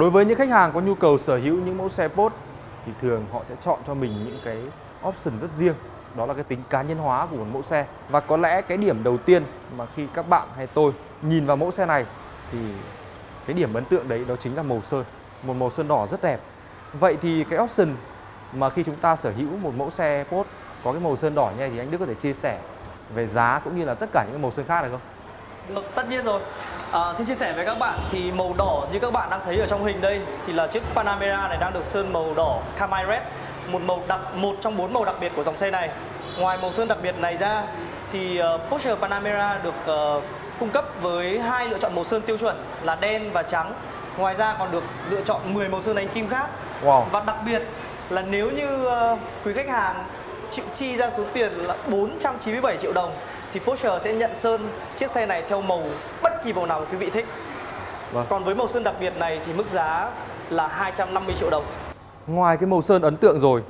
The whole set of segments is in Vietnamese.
Đối với những khách hàng có nhu cầu sở hữu những mẫu xe Porsche thì thường họ sẽ chọn cho mình những cái option rất riêng. Đó là cái tính cá nhân hóa của một mẫu xe. Và có lẽ cái điểm đầu tiên mà khi các bạn hay tôi nhìn vào mẫu xe này thì cái điểm ấn tượng đấy đó chính là màu sơn. Một màu sơn đỏ rất đẹp. Vậy thì cái option mà khi chúng ta sở hữu một mẫu xe Porsche có cái màu sơn đỏ như này thì anh Đức có thể chia sẻ về giá cũng như là tất cả những màu sơn khác được không? Được, tất nhiên rồi. À, xin chia sẻ với các bạn thì màu đỏ như các bạn đang thấy ở trong hình đây thì là chiếc Panamera này đang được sơn màu đỏ Camry Red, một màu đặc một trong bốn màu đặc biệt của dòng xe này. Ngoài màu sơn đặc biệt này ra thì uh, Porsche Panamera được uh, cung cấp với hai lựa chọn màu sơn tiêu chuẩn là đen và trắng. Ngoài ra còn được lựa chọn 10 màu sơn đánh kim khác. Wow. Và đặc biệt là nếu như uh, quý khách hàng chịu chi ra số tiền là 497 triệu đồng thì Porsche sẽ nhận sơn chiếc xe này theo màu bất kỳ màu nào quý vị thích. Vâng. Còn với màu sơn đặc biệt này thì mức giá là 250 triệu đồng. Ngoài cái màu sơn ấn tượng rồi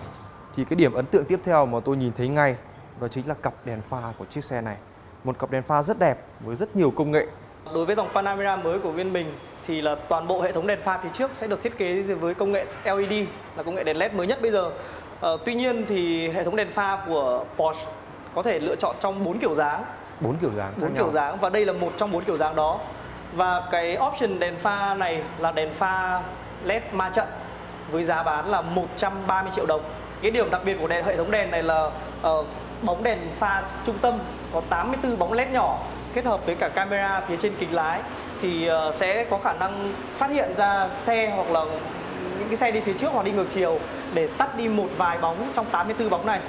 thì cái điểm ấn tượng tiếp theo mà tôi nhìn thấy ngay đó chính là cặp đèn pha của chiếc xe này. Một cặp đèn pha rất đẹp với rất nhiều công nghệ. Đối với dòng Panamera mới của bên mình thì là toàn bộ hệ thống đèn pha phía trước sẽ được thiết kế với công nghệ LED là công nghệ đèn LED mới nhất bây giờ. Ờ, tuy nhiên thì hệ thống đèn pha của Porsche có thể lựa chọn trong bốn kiểu dáng, bốn kiểu dáng bốn kiểu dáng và đây là một trong bốn kiểu dáng đó. Và cái option đèn pha này là đèn pha LED ma trận với giá bán là 130 triệu đồng. Cái điểm đặc biệt của đèn hệ thống đèn này là uh, bóng đèn pha trung tâm có 84 bóng led nhỏ kết hợp với cả camera phía trên kính lái thì uh, sẽ có khả năng phát hiện ra xe hoặc là những cái xe đi phía trước hoặc đi ngược chiều để tắt đi một vài bóng trong 84 bóng này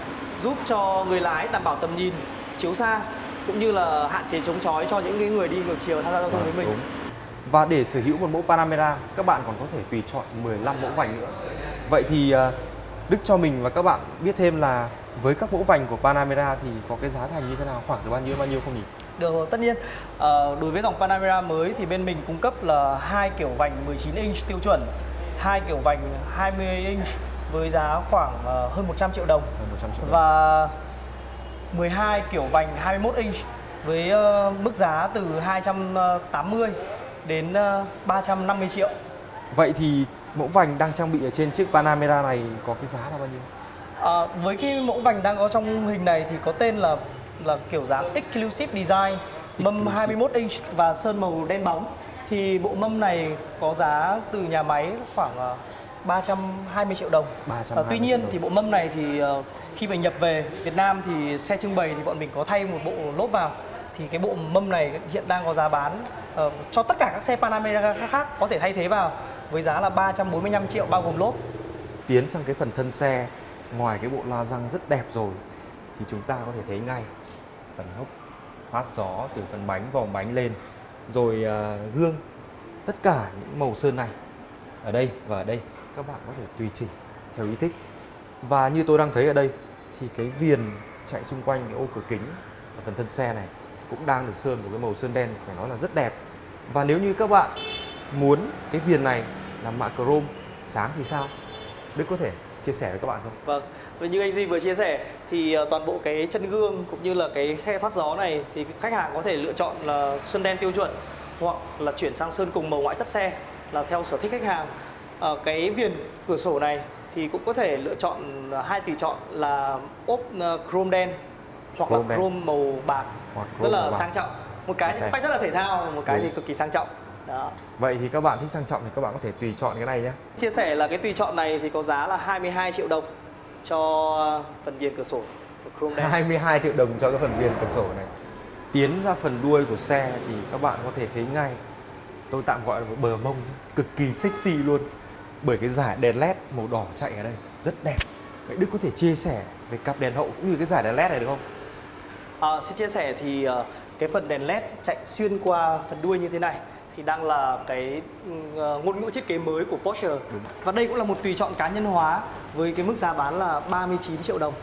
giúp cho người lái đảm bảo tầm nhìn chiếu xa cũng như là hạn chế chống chói cho những người đi ngược chiều tham gia giao thông với mình. Đúng. Và để sở hữu một mẫu Panamera, các bạn còn có thể tùy chọn 15 mẫu vành nữa. Vậy thì ờ, Đức cho mình và các bạn biết thêm là với các mẫu vành của Panamera thì có cái giá thành như thế nào, khoảng từ bao nhiêu bao nhiêu không nhỉ? Được rồi, tất nhiên. À, đối với dòng Panamera mới thì bên mình cung cấp là hai kiểu vành 19 inch tiêu chuẩn, hai kiểu vành 20 inch với giá khoảng uh, hơn 100 triệu đồng. Hơn 100 triệu đồng. Và 12 kiểu vành 21 inch với uh, mức giá từ 280 đến uh, 350 triệu. Vậy thì mẫu vành đang trang bị ở trên chiếc Panamera này có cái giá là bao nhiêu? À, với cái mẫu vành đang có trong hình này thì có tên là là kiểu dáng Exclusive Design, mâm Exclusive. 21 inch và sơn màu đen bóng. Thì bộ mâm này có giá từ nhà máy khoảng 320 triệu đồng. 320 À, tuy nhiên thì bộ mâm này thì uh, khi mà nhập về Việt Nam thì xe trưng bày thì bọn mình có thay một bộ lốp vào. Thì cái bộ mâm này hiện đang có giá bán uh, cho tất cả các xe Panamera khác có thể thay thế vào với giá là 345 triệu bao gồm lốp. Tiến sang cái phần thân xe, ngoài cái bộ la răng rất đẹp rồi thì chúng ta có thể thấy ngay phần hốc thoát gió từ phần bánh vòng bánh lên rồi gương tất cả những màu sơn này ở đây và ở đây các bạn có thể tùy chỉnh theo ý thích và như tôi đang thấy ở đây thì cái viền chạy xung quanh cái ô cửa kính ở phần thân xe này cũng đang được sơn một cái màu sơn đen phải nói là rất đẹp và nếu như các bạn muốn cái viền này làm mạ chrome sáng thì sao Đức có thể chia sẻ với các bạn không? Vâng, và như anh Duy vừa chia sẻ thì ờ, toàn bộ cái chân gương cũng như là cái khe thoát gió này thì khách hàng có thể lựa chọn là sơn đen tiêu chuẩn hoặc là chuyển sang sơn cùng màu ngoại thất xe là theo sở thích khách hàng. Ờ, cái viền cửa sổ này thì cũng có thể lựa chọn ờ, hai tùy chọn là ốp ờ, chrome đen hoặc Chrome là đen. chrome màu bạc Hoặc rất chrome là bạc. sang trọng. Một cái thì Ok. phong cách rất là thể thao, một cái Đúng. thì cực kỳ sang trọng. Đó. Vậy thì các bạn thích sang trọng thì các bạn có thể tùy chọn cái này nhé. Chia sẻ là cái tùy chọn này thì có giá là 22 triệu đồng cho phần viền cửa sổ của chrome đen. 22 triệu đồng cho cái phần viền cửa sổ này. Tiến ra phần đuôi của xe thì các bạn có thể thấy ngay tôi tạm gọi là một bờ mông cực kỳ sexy luôn bởi cái giải đèn led màu đỏ chạy ở đây rất đẹp. Vậy Đức có thể chia sẻ về cặp đèn hậu cũng như cái giải đèn led này được không? À, xin chia sẻ thì ờ, cái phần đèn led chạy xuyên qua phần đuôi như thế này thì đang là cái ờ, ngôn ngữ thiết kế mới của Porsche Đúng. và đây cũng là một tùy chọn cá nhân hóa với cái mức giá bán là 39 triệu đồng.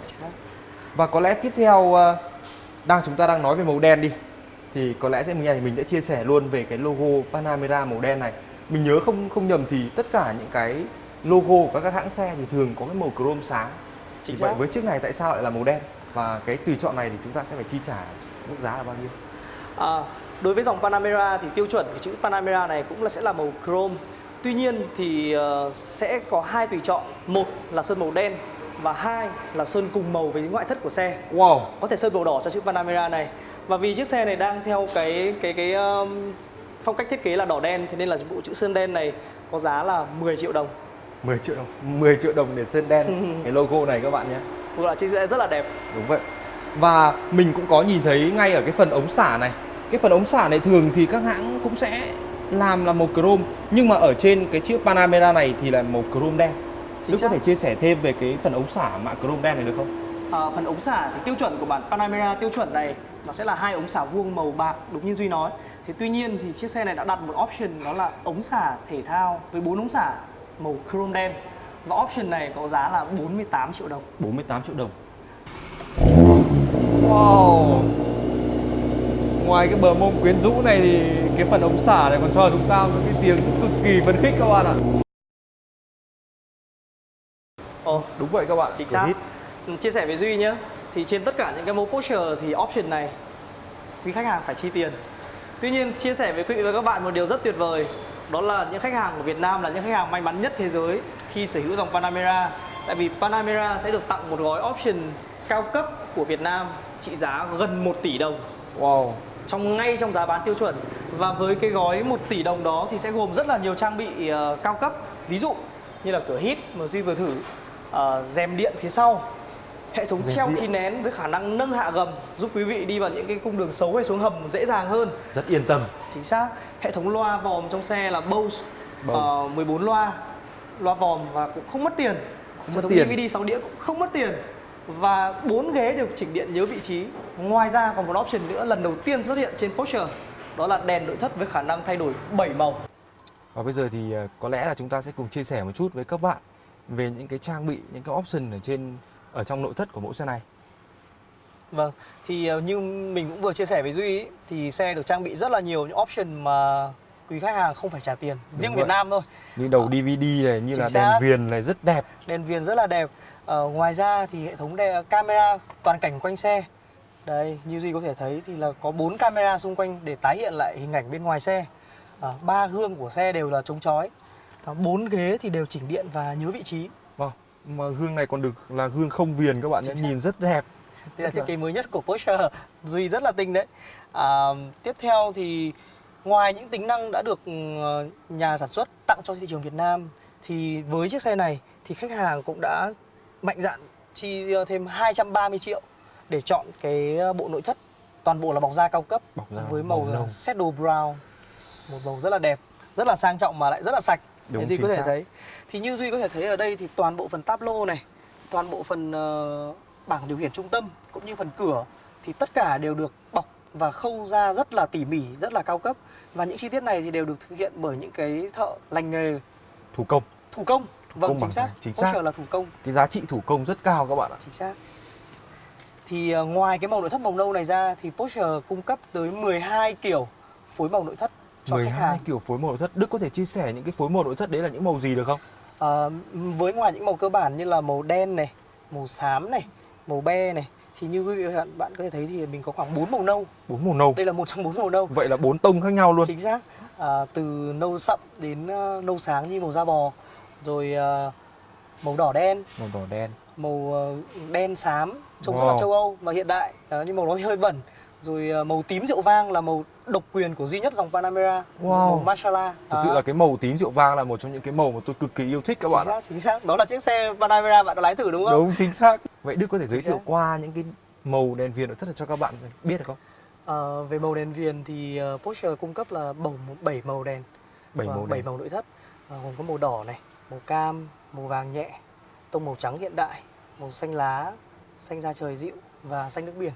Và có lẽ tiếp theo ờ, đang chúng ta đang nói về màu đen đi thì có lẽ sẽ mình mình sẽ chia sẻ luôn về cái logo Panamera màu đen này. Mình nhớ không không nhầm thì tất cả những cái logo của các hãng xe thì thường có cái màu chrome sáng. Chính thì vậy với chiếc này tại sao lại là màu đen? Và cái tùy chọn này thì chúng ta sẽ phải chi trả mức giá là bao nhiêu? À, đối với dòng Panamera thì tiêu chuẩn của chữ Panamera này cũng là sẽ là màu chrome Tuy nhiên thì uh, sẽ có hai tùy chọn, một là sơn màu đen và hai là sơn cùng màu với ngoại thất của xe. Wow. Có thể sơn màu đỏ cho chữ Panamera này. Và vì chiếc xe này đang theo cái cái cái um, phong cách thiết kế là đỏ đen thế nên là bộ chữ sơn đen này có giá là 10 triệu đồng. 10 triệu đồng 10 triệu đồng để sơn đen. Cái logo này các bạn nhé. Một là chiếc xe rất là đẹp. Đúng vậy. Và mình cũng có nhìn thấy ngay ở cái phần ống xả này. Cái phần ống xả này thường thì các hãng cũng sẽ làm là màu chrome nhưng mà ở trên cái chiếc Panamera này thì là màu chrome đen. Chính Đức có xác. thể chia sẻ thêm về cái phần ống xả mạ chrome đen này được không? à, Phần ống xả thì tiêu chuẩn của bản Panamera tiêu chuẩn này nó sẽ là hai ống xả vuông màu bạc đúng như Duy nói Thế tuy nhiên thì chiếc xe này đã đặt một option đó là ống xả thể thao với bốn ống xả màu chrome đen. Và option này có giá là 48 triệu đồng. 48 triệu đồng. Wow. Ngoài cái bờ mông quyến rũ này thì cái phần ống xả này còn cho chúng ta một cái tiếng cực kỳ phấn khích các bạn ạ. Ồ, Đúng vậy các bạn. chính xác. Chia sẻ với duy nhé thì trên tất cả những cái mẫu Porsche thì option này quý khách hàng phải chi tiền tuy nhiên chia sẻ với quý vị và các bạn một điều rất tuyệt vời đó là những khách hàng của Việt Nam là những khách hàng may mắn nhất thế giới khi sở hữu dòng Panamera. Tại vì Panamera sẽ được tặng một gói option cao cấp của Việt Nam trị giá gần 1 tỷ đồng. Wow. Trong ngay trong giá bán tiêu chuẩn. Và với cái gói 1 tỷ đồng đó thì sẽ gồm rất là nhiều trang bị ờ, cao cấp. Ví dụ như là cửa hít mà duy vừa thử rèm điện phía sau hệ thống Rèm treo khí nén với khả năng nâng hạ gầm giúp quý vị đi vào những cái cung đường xấu hay xuống hầm dễ dàng hơn. Rất yên tâm. Chính xác. Hệ thống loa vòm trong xe là Bose Bose. ờ, 14 loa loa vòm và cũng không mất tiền. Không mất tiền. DVD 6 đĩa cũng không mất tiền. Và bốn ghế đều chỉnh điện nhớ vị trí. Ngoài ra còn một option nữa lần đầu tiên xuất hiện trên Porsche đó là đèn nội thất với khả năng thay đổi 7 màu. Và bây giờ thì ờ, có lẽ là chúng ta sẽ cùng chia sẻ một chút với các bạn về những cái trang bị, những cái option ở trên ở trong nội thất của mẫu xe này. Vâng, thì ờ, như mình cũng vừa chia sẻ với Duy ý, thì xe được trang bị rất là nhiều những option mà quý khách hàng không phải trả tiền riêng vậy. Việt Nam thôi Như đầu DVD này, như Chính là xác. đèn viền này rất đẹp. đèn viền rất là đẹp ờ, ngoài ra thì hệ thống đè, camera toàn cảnh quanh xe đây như duy có thể thấy thì là có 4 camera xung quanh để tái hiện lại hình ảnh bên ngoài xe Ờ, ba gương của xe đều là chống chói Ờ, bốn ghế thì đều chỉnh điện và nhớ vị trí. Mà gương này còn được là gương không viền các bạn nhé, nhìn rất đẹp. đây là thiết kế mới nhất của Porsche. Duy rất là tinh đấy. À, tiếp theo thì ngoài những tính năng đã được ờ, nhà sản xuất tặng cho thị trường Việt Nam thì với chiếc xe này thì khách hàng cũng đã mạnh dạn chi ờ, thêm 230 triệu để chọn cái ờ, bộ nội thất toàn bộ là bọc da cao cấp Bọc da với màu, màu nâu. shadow brown. Một màu rất là đẹp rất là sang trọng mà lại rất là sạch Đúng, duy có thể xác. thấy thì như duy có thể thấy ở đây thì toàn bộ phần tablo này toàn bộ phần ờ, bảng điều khiển trung tâm cũng như phần cửa thì tất cả đều được bọc và khâu ra rất là tỉ mỉ rất là cao cấp và những chi tiết này thì đều được thực hiện bởi những cái thợ lành nghề Thủ công. thủ công vâng công chính xác chính xác. là thủ công Cái giá trị thủ công rất cao các bạn ạ. chính xác thì ờ, ngoài cái màu nội thất màu nâu này ra thì Porsche cung cấp tới 12 kiểu phối màu nội thất cho khách 12 hàng kiểu phối màu nội thất. Đức có thể chia sẻ những cái phối màu nội thất đấy là những màu gì được không? Ờ, với ngoài những màu cơ bản như là màu đen này, màu xám này, màu be này thì như quý vị và bạn- bạn có thể thấy thì mình có khoảng 4 màu nâu. Bốn màu nâu. Đây là một trong bốn màu nâu. Vậy là bốn tông khác nhau luôn. Chính xác. À, từ nâu sậm đến ờ, nâu sáng như màu da bò, rồi ờ, màu đỏ đen, Màu đỏ đen. màu đen xám trông rất là Wow. châu Âu và hiện đại Đó, nhưng màu thì hơi bẩn. Rồi màu tím rượu vang là màu độc quyền của duy nhất dòng Panamera, Wow. màu Masala. Thực sự là cái màu tím rượu vang là một trong những cái màu mà tôi cực kỳ yêu thích các chính bạn ạ. xác, chính xác. Đó là chiếc xe Panamera bạn đã lái thử đúng không? Đúng chính xác. Vậy Đức có thể giới thiệu qua những cái màu đèn viền nội thất cho các bạn biết được không? Ờ, về màu đèn viền thì ờ, Porsche cung cấp là bầu 7 màu đèn, Bảy và màu bảy đèn. màu nội thất. Ờ, gồm có màu đỏ này, màu cam, màu vàng nhẹ, tông màu trắng hiện đại, màu xanh lá, xanh da trời dịu và xanh nước biển.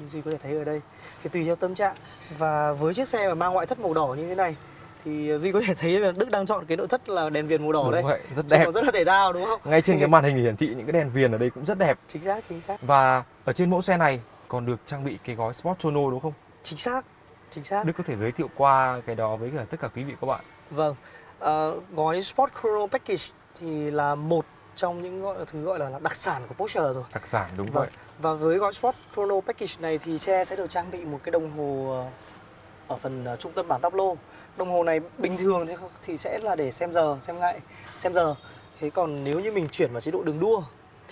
Như Duy có thể thấy ở đây. Thì tùy theo tâm trạng và với chiếc xe mà mang ngoại thất màu đỏ như thế này thì Duy có thể thấy là Đức đang chọn cái nội thất là đèn viền màu đỏ Đúng đây. vậy, rất đẹp. rất là thể thao đúng không? Ngay trên cái màn hình hiển thị những cái đèn viền ở đây cũng rất đẹp. Chính xác, chính xác. Và ở trên mẫu xe này còn được trang bị cái gói Sport Chrono đúng không? Chính xác. Chính xác. Đức có thể giới thiệu qua cái đó với cả tất cả quý vị các bạn. Vâng, Ờ, gói Sport Chrono Package thì là một trong những gọi thứ gọi là đặc sản của Porsche rồi. Đặc sản đúng vậy. Và với gói Sport Chrono Package này thì xe sẽ được trang bị một cái đồng hồ ờ, ở phần ờ, trung tâm bảng táp lô. Đồng hồ này bình thường thì, thì sẽ là để xem giờ, xem ngày, xem giờ. Thế còn nếu như mình chuyển vào chế độ đường đua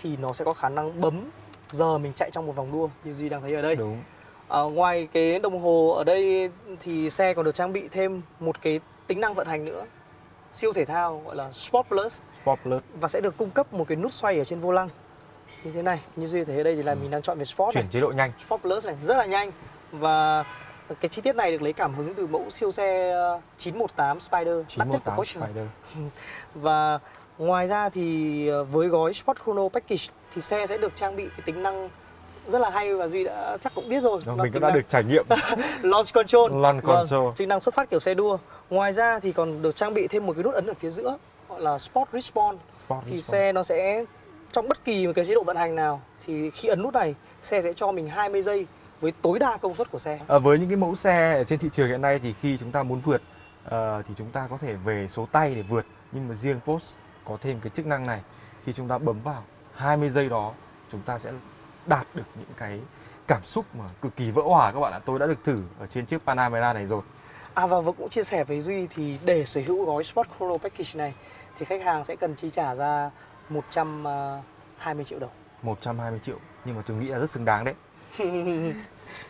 thì nó sẽ có khả năng bấm giờ mình chạy trong một vòng đua như Duy đang thấy ở đây. Đúng. À, ngoài cái đồng hồ ở đây thì xe còn được trang bị thêm một cái tính năng vận hành nữa siêu thể thao gọi là Sport Plus Sport Plus. và sẽ được cung cấp một cái nút xoay ở trên vô lăng như thế này như duy thấy ở đây thì là mình đang chọn về Sport Chuyển này. chế độ nhanh. Sport Plus này rất là nhanh và cái chi tiết này được lấy cảm hứng từ mẫu siêu xe ờ, 918 Spider đắt nhất của 918 Porsche Spider. và ngoài ra thì ờ, với gói Sport Chrono Package thì xe sẽ được trang bị cái tính năng rất là hay và duy đã chắc cũng biết rồi. Nó mình cũng đã năng được trải nghiệm. Launch control. Launch Vâng, control. chức năng xuất phát kiểu xe đua. Ngoài ra thì còn được trang bị thêm một cái nút ấn ở phía giữa gọi là Sport Respawn. Sport thì Respawn. xe nó sẽ trong bất kỳ một cái chế độ vận hành nào thì khi ấn nút này xe sẽ cho mình 20 giây với tối đa công suất của xe. À, với những cái mẫu xe trên thị trường hiện nay thì khi chúng ta muốn vượt ờ, thì chúng ta có thể về số tay để vượt. Nhưng mà riêng Porsche có thêm cái chức năng này. Khi chúng ta bấm vào 20 giây đó chúng ta sẽ đạt được những cái cảm xúc mà cực kỳ vỡ hòa các bạn ạ. Tôi đã được thử ở trên chiếc Panamera này rồi. À và vừa cũng chia sẻ với Duy thì để sở hữu gói Sport Chrono Package này thì khách hàng sẽ cần chi trả ra 120 triệu đồng. 120 triệu. Nhưng mà tôi nghĩ là rất xứng đáng đấy.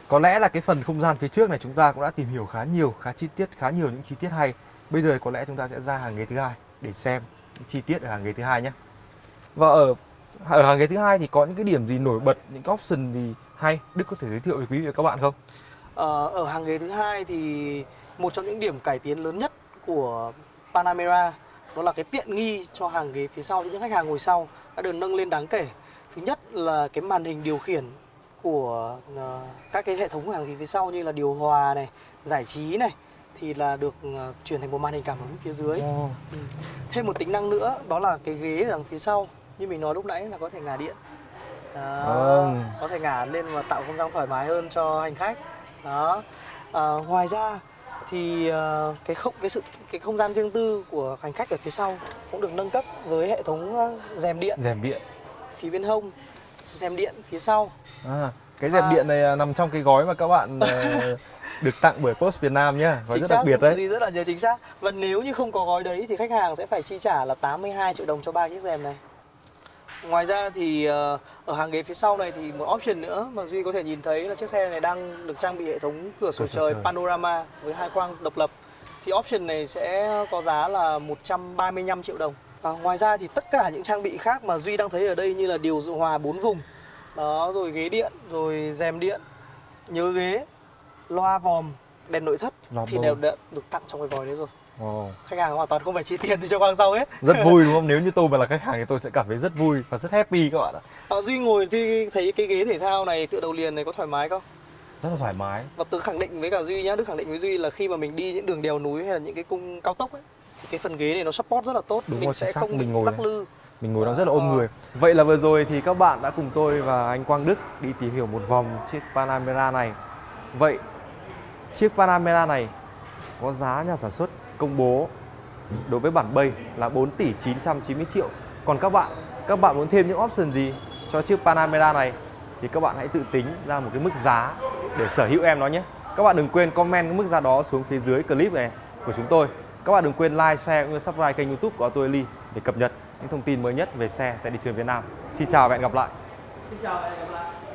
Có lẽ là cái phần không gian phía trước này chúng ta cũng đã tìm hiểu khá nhiều khá chi tiết khá nhiều những chi tiết hay. Bây giờ có lẽ chúng ta sẽ ra hàng ghế thứ hai để xem những chi tiết ở hàng ghế thứ hai nhé. Và ở ở hàng ghế thứ hai thì có những cái điểm gì nổi bật những cái option gì hay đức có thể giới thiệu với quý vị và các bạn không Ờ, ở hàng ghế thứ hai thì một trong những điểm cải tiến lớn nhất của Panamera đó là cái tiện nghi cho hàng ghế phía sau những khách hàng ngồi sau đã được nâng lên đáng kể. Thứ nhất là cái màn hình điều khiển của ờ, các cái hệ thống của hàng ghế phía sau như là điều hòa này, giải trí này thì là được ờ, chuyển thành một màn hình cảm ứng phía dưới. Ừ. Thêm một tính năng nữa đó là cái ghế ở đằng phía sau như mình nói lúc nãy là có thể ngả điện. Đó, Vâng. có thể ngả lên và tạo không gian thoải mái hơn cho hành khách. Đó. À, ngoài ra thì ờ, cái không cái sự cái không gian riêng tư của hành khách ở phía sau cũng được nâng cấp với hệ thống ờ, rèm điện rèm điện phía bên hông, rèm điện phía sau. à, cái rèm À. điện này à, nằm trong cái gói mà các bạn được tặng bởi Post Việt Nam nhá gói Chính rất xác, đặc biệt đấy Duy rất là nhớ chính xác. Và nếu như không có gói đấy thì khách hàng sẽ phải chi trả là 82 triệu đồng cho ba chiếc rèm này. Ngoài ra thì ờ, ở hàng ghế phía sau này thì một option nữa mà Duy có thể nhìn thấy là chiếc xe này đang được trang bị hệ thống cửa sổ trời trời. panorama với hai khoang độc lập. Thì option này sẽ có giá là 135 triệu đồng. À, ngoài ra thì tất cả những trang bị khác mà Duy đang thấy ở đây như là điều hòa 4 vùng, đó rồi ghế điện, rồi rèm điện, nhớ ghế, loa vòm, đèn nội thất Loa thì đều đã được tặng trong cái gói đấy rồi. Ồ. Khách hàng hoàn toàn không phải chi tiền thì cho khoang sau hết. rất vui đúng không nếu như tôi mà là khách hàng thì tôi sẽ cảm thấy rất vui và rất happy các bạn ạ À, Duy ngồi Duy thấy cái ghế thể thao này tựa đầu liền này có thoải mái không? rất là thoải mái Và Tớ khẳng định với cả Duy nhá, Đức khẳng định với Duy là khi mà mình đi những đường đèo núi hay là những cái cung cao tốc ấy thì cái phần ghế này nó support rất là tốt, Đúng mình rồi, sẽ xác, không bị mình ngồi lắc lư. mình ngồi nó rất là ôm Ờ. người vậy là vừa rồi thì các bạn đã cùng tôi và anh Quang Đức đi tìm hiểu một vòng chiếc Panamera này vậy chiếc Panamera này có giá nhà sản xuất công bố đối với bản bay là 4 tỷ 990 triệu. Còn các bạn các bạn muốn thêm những option gì cho chiếc Panamera này thì các bạn hãy tự tính ra một cái mức giá để sở hữu em nó nhé. Các bạn đừng quên comment cái mức giá đó xuống phía dưới clip này của chúng tôi. Các bạn đừng quên like, share cũng như subscribe kênh youtube của Auto Eli để cập nhật những thông tin mới nhất về xe tại thị trường Việt Nam. Xin chào và hẹn gặp lại. Xin chào và hẹn gặp lại.